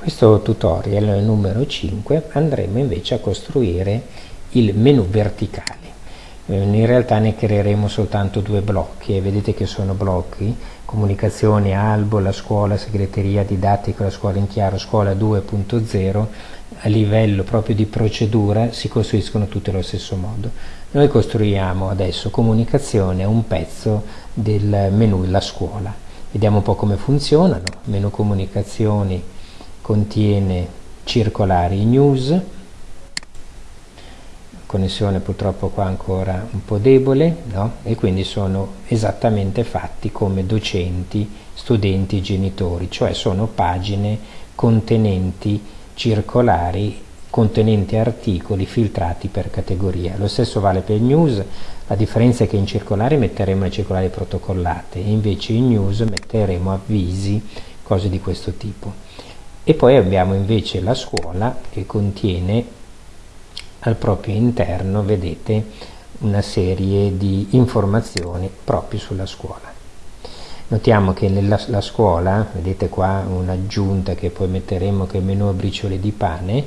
questo tutorial numero 5 andremo invece a costruire il menu verticale. Eh, in realtà ne creeremo soltanto due blocchi e vedete che sono blocchi comunicazione, albo, la scuola, segreteria, didattica, la scuola in chiaro, scuola 2.0 a livello proprio di procedura si costruiscono tutti allo stesso modo. Noi costruiamo adesso comunicazione, un pezzo del menu la scuola. Vediamo un po' come funzionano. Menu comunicazioni contiene circolari news, connessione purtroppo qua ancora un po' debole no? e quindi sono esattamente fatti come docenti, studenti, genitori, cioè sono pagine contenenti circolari contenenti articoli filtrati per categoria. Lo stesso vale per news, la differenza è che in circolari metteremo le circolari protocollate invece in news metteremo avvisi, cose di questo tipo. E poi abbiamo invece la scuola che contiene al proprio interno vedete una serie di informazioni proprio sulla scuola. Notiamo che nella la scuola, vedete qua un'aggiunta che poi metteremo che è menu a briciole di pane,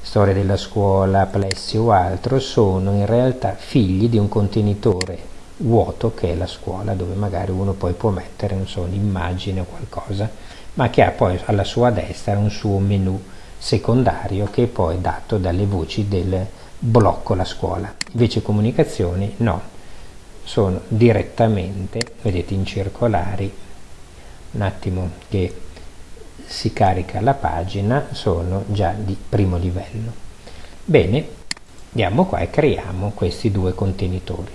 storia della scuola, plessi o altro, sono in realtà figli di un contenitore vuoto che è la scuola, dove magari uno poi può mettere, non so, un'immagine o qualcosa, ma che ha poi alla sua destra un suo menu secondario che è poi dato dalle voci del blocco la scuola. Invece comunicazioni no, sono direttamente, vedete in circolari, un attimo che si carica la pagina, sono già di primo livello. Bene, andiamo qua e creiamo questi due contenitori.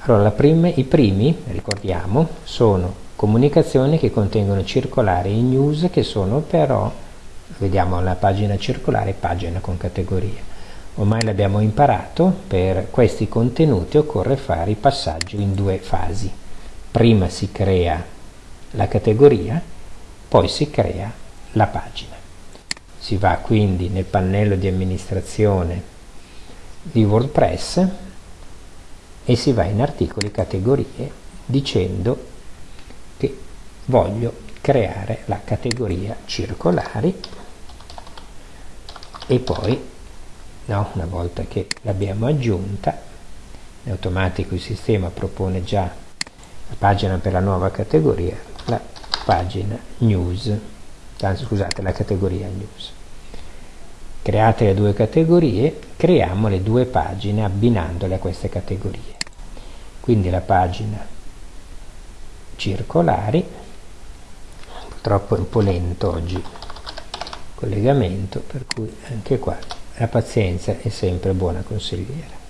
Allora, prima, i primi, ricordiamo, sono comunicazioni che contengono circolari e news che sono però vediamo la pagina circolare pagina con categoria ormai l'abbiamo imparato per questi contenuti occorre fare il passaggio in due fasi. Prima si crea la categoria poi si crea la pagina. Si va quindi nel pannello di amministrazione di WordPress e si va in articoli categorie dicendo che voglio creare la categoria circolari e poi no, una volta che l'abbiamo aggiunta in automatico il sistema propone già la pagina per la nuova categoria la pagina news anzi scusate la categoria news. Create le due categorie creiamo le due pagine abbinandole a queste categorie. Quindi la pagina circolari. Purtroppo è un po' lento oggi collegamento per cui anche qua la pazienza è sempre buona consigliera.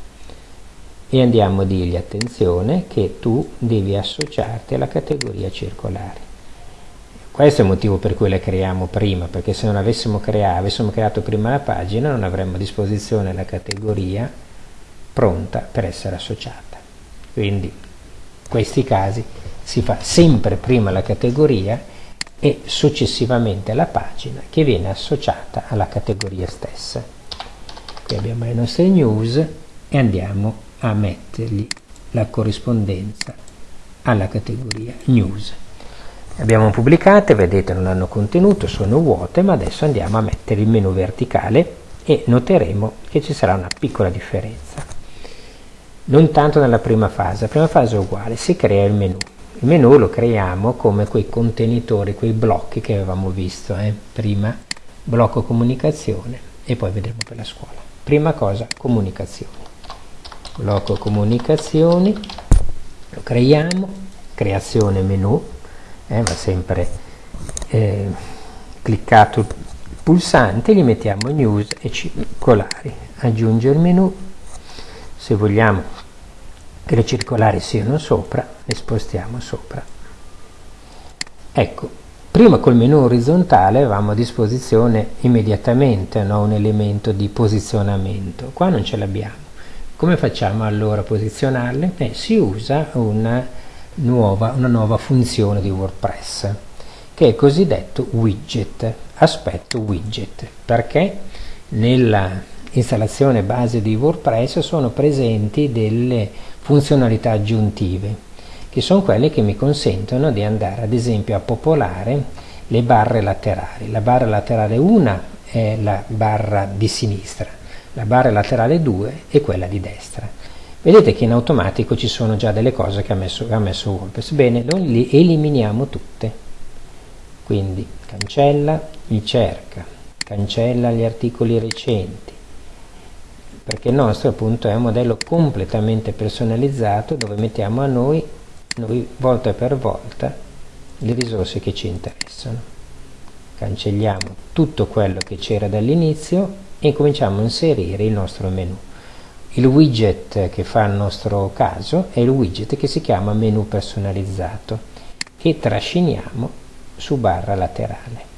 E andiamo a dirgli attenzione che tu devi associarti alla categoria circolare questo è il motivo per cui la creiamo prima perché se non avessimo creato, avessimo creato prima la pagina non avremmo a disposizione la categoria pronta per essere associata. Quindi in questi casi si fa sempre prima la categoria e successivamente la pagina che viene associata alla categoria stessa. Qui abbiamo le nostre news e andiamo a mettergli la corrispondenza alla categoria news. Le abbiamo pubblicate, vedete non hanno contenuto, sono vuote, ma adesso andiamo a mettere il menu verticale e noteremo che ci sarà una piccola differenza. Non tanto nella prima fase, la prima fase è uguale, si crea il menu il menu lo creiamo come quei contenitori, quei blocchi che avevamo visto eh? prima, blocco comunicazione e poi vedremo per la scuola. Prima cosa, comunicazioni. Blocco comunicazioni, lo creiamo, creazione menu, eh, va sempre eh, cliccato il pulsante, gli mettiamo news e circolari, aggiunge il menu, se vogliamo che le circolari siano sopra, le spostiamo sopra. Ecco, prima col menu orizzontale avevamo a disposizione immediatamente no, un elemento di posizionamento, qua non ce l'abbiamo. Come facciamo allora a posizionarle? Eh, si usa una nuova, una nuova funzione di WordPress, che è cosiddetto widget, aspetto widget, perché nella installazione base di WordPress sono presenti delle funzionalità aggiuntive che sono quelle che mi consentono di andare ad esempio a popolare le barre laterali. La barra laterale 1 è la barra di sinistra, la barra laterale 2 è quella di destra. Vedete che in automatico ci sono già delle cose che ha messo, ha messo WordPress. Bene, noi le eliminiamo tutte. Quindi cancella il cerca, cancella gli articoli recenti, perché il nostro appunto è un modello completamente personalizzato dove mettiamo a noi, noi volta per volta le risorse che ci interessano. Cancelliamo tutto quello che c'era dall'inizio e cominciamo a inserire il nostro menu. Il widget che fa il nostro caso è il widget che si chiama menu personalizzato che trasciniamo su barra laterale.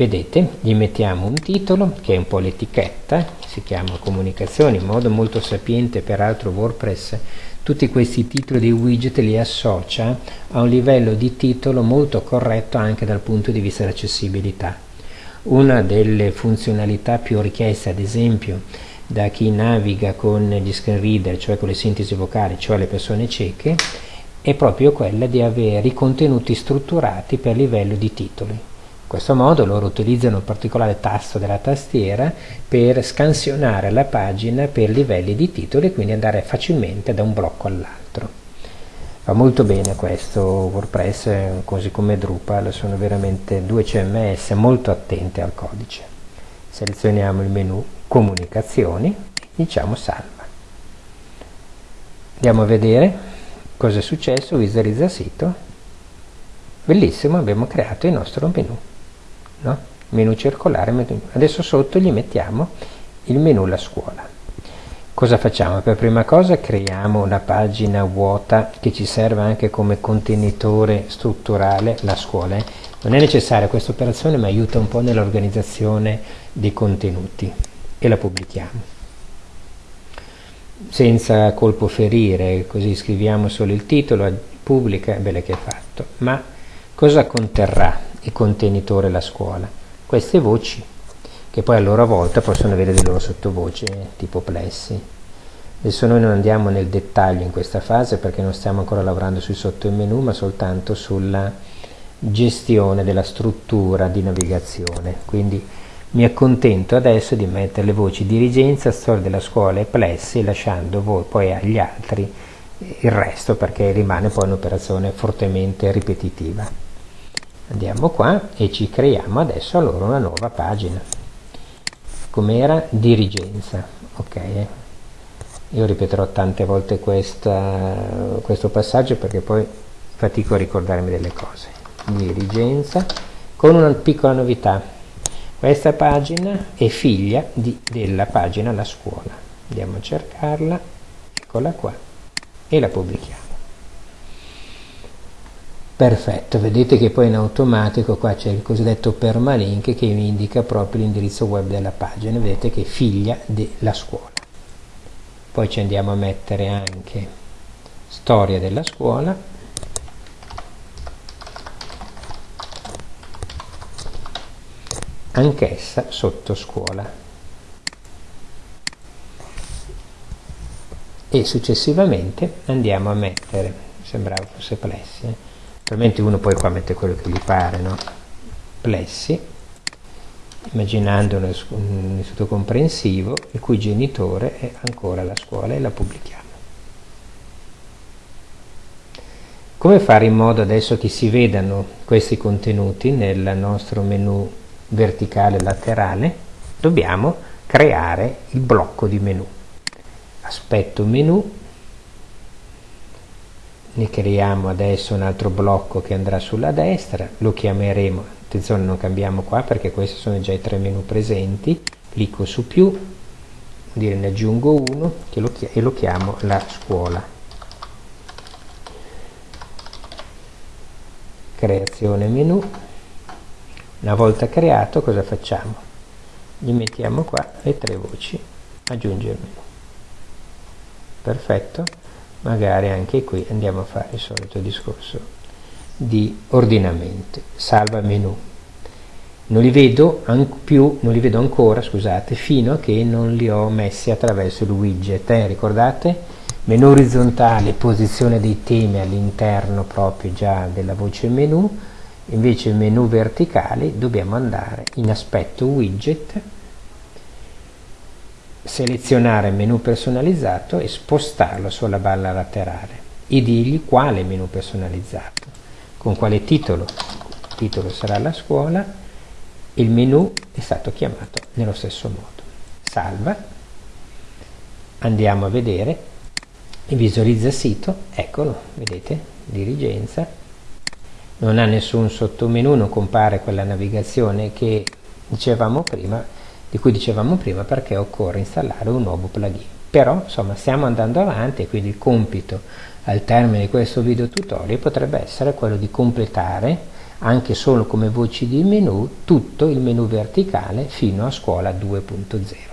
Vedete, gli mettiamo un titolo che è un po' l'etichetta, si chiama comunicazioni, in modo molto sapiente peraltro WordPress tutti questi titoli di widget li associa a un livello di titolo molto corretto anche dal punto di vista dell'accessibilità. Una delle funzionalità più richieste ad esempio da chi naviga con gli screen reader, cioè con le sintesi vocali, cioè le persone cieche, è proprio quella di avere i contenuti strutturati per livello di titoli. Questo modo loro utilizzano un particolare tasto della tastiera per scansionare la pagina per livelli di titoli e quindi andare facilmente da un blocco all'altro. Va molto bene questo WordPress, così come Drupal, sono veramente due CMS molto attenti al codice. Selezioniamo il menu Comunicazioni diciamo Salva. Andiamo a vedere cosa è successo? Visualizza sito. Bellissimo, abbiamo creato il nostro menu. No? Menu circolare. Menu. Adesso sotto gli mettiamo il menu La Scuola. Cosa facciamo? Per prima cosa creiamo una pagina vuota che ci serve anche come contenitore strutturale la scuola. Eh? Non è necessaria questa operazione ma aiuta un po' nell'organizzazione dei contenuti e la pubblichiamo senza colpo ferire, così scriviamo solo il titolo, pubblica, bene che è fatto. Ma cosa conterrà il contenitore la scuola? Queste voci, che poi a loro volta possono avere delle loro sottovoci, eh, tipo plessi. Adesso noi non andiamo nel dettaglio in questa fase perché non stiamo ancora lavorando sui sottomenu, ma soltanto sulla gestione della struttura di navigazione. Quindi mi accontento adesso di mettere le voci dirigenza, storia della scuola e plessi, lasciando voi poi agli altri il resto perché rimane poi un'operazione fortemente ripetitiva. Andiamo qua e ci creiamo adesso allora una nuova pagina. Com'era? Dirigenza. Ok. Io ripeterò tante volte questa, questo passaggio perché poi fatico a ricordarmi delle cose. Dirigenza con una piccola novità questa pagina è figlia di, della pagina La Scuola. Andiamo a cercarla, eccola qua, e la pubblichiamo. Perfetto, vedete che poi in automatico qua c'è il cosiddetto permalink che mi indica proprio l'indirizzo web della pagina, vedete che è figlia della scuola. Poi ci andiamo a mettere anche storia della scuola anch'essa sotto scuola. E successivamente andiamo a mettere, sembrava fosse plessi, eh? Naturalmente uno poi qua mette quello che gli pare, no? Plessi, immaginando un, un istituto comprensivo il cui genitore è ancora la scuola e la pubblichiamo. Come fare in modo adesso che si vedano questi contenuti nel nostro menu verticale laterale dobbiamo creare il blocco di menu aspetto menu ne creiamo adesso un altro blocco che andrà sulla destra lo chiameremo attenzione non cambiamo qua perché questi sono già i tre menu presenti clicco su più dire ne aggiungo uno lo e lo chiamo la scuola creazione menu una volta creato cosa facciamo? Gli mettiamo qua le tre voci, aggiungere menu. Perfetto, magari anche qui andiamo a fare il solito discorso di ordinamento, salva menu. Non li vedo più, non li vedo ancora, scusate, fino a che non li ho messi attraverso il widget. Eh, ricordate? Menu orizzontale, posizione dei temi all'interno proprio già della voce menu, invece menu verticale dobbiamo andare in aspetto widget selezionare menu personalizzato e spostarlo sulla barra laterale e dirgli quale menu personalizzato con quale titolo. Il titolo sarà la scuola il menu è stato chiamato nello stesso modo. Salva. Andiamo a vedere. Visualizza il sito eccolo vedete dirigenza. Non ha nessun sottomenu, non compare quella navigazione che dicevamo prima, di cui dicevamo prima perché occorre installare un nuovo plugin. Però insomma stiamo andando avanti e quindi il compito al termine di questo video tutorial potrebbe essere quello di completare anche solo come voci di menu tutto il menu verticale fino a scuola 2.0.